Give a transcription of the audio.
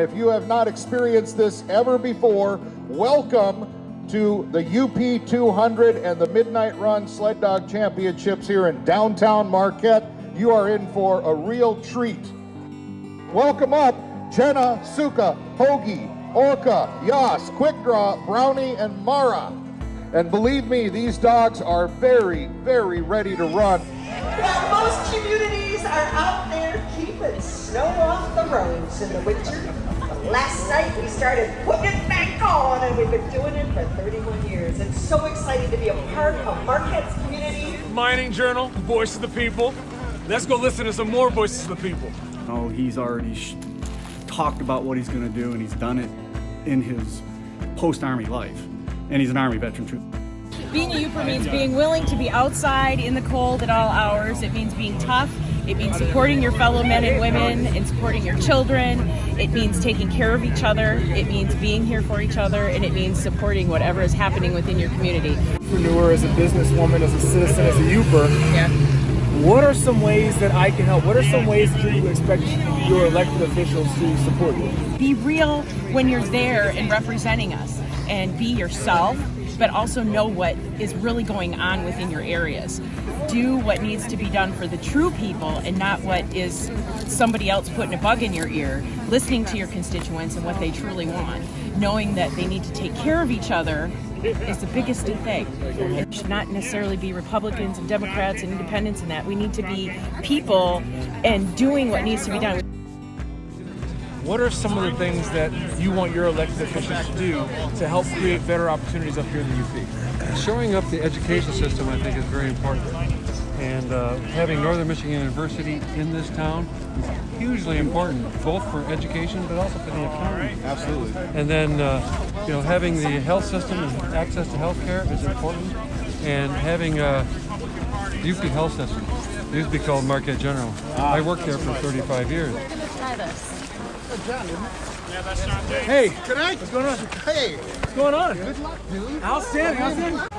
If you have not experienced this ever before, welcome to the UP 200 and the Midnight Run Sled Dog Championships here in downtown Marquette. You are in for a real treat. Welcome up Jenna, Suka, Hoagie, Orca, Yas, Quick Draw, Brownie, and Mara. And believe me, these dogs are very, very ready to run. Well, most communities are out there keeping snow off the roads in the winter. But last night we started putting it back on and we've been doing it for 31 years. It's so exciting to be a part of Marquette's community. Mining Journal, Voice of the People. Let's go listen to some more Voices of the People. Oh, he's already talked about what he's going to do and he's done it in his post-Army life and he's an Army veteran too. Being a Yooper means being willing to be outside in the cold at all hours. It means being tough. It means supporting your fellow men and women and supporting your children. It means taking care of each other. It means being here for each other. And it means supporting whatever is happening within your community. Entrepreneur, as a businesswoman, as a citizen, as a Yooper, Yeah. What are some ways that I can help? What are some ways that you expect your elected officials to support you? Be real when you're there and representing us and be yourself, but also know what is really going on within your areas. Do what needs to be done for the true people and not what is somebody else putting a bug in your ear. Listening to your constituents and what they truly want. Knowing that they need to take care of each other is the biggest thing. It should not necessarily be Republicans and Democrats and independents and that. We need to be people and doing what needs to be done. What are some of the things that you want your elected officials to do to help create better opportunities up here in the UP? Showing up the education system, I think, is very important. And uh, having Northern Michigan University in this town is hugely important, both for education but also for the economy. Absolutely. And then, uh, you know, having the health system and access to health care is important. And having a UP health system, it used to be called Marquette General. I worked there for 35 years. Try this. Hey, Good night. what's going on? Hey. What's going on? Good luck, dude. Outstanding, outstanding.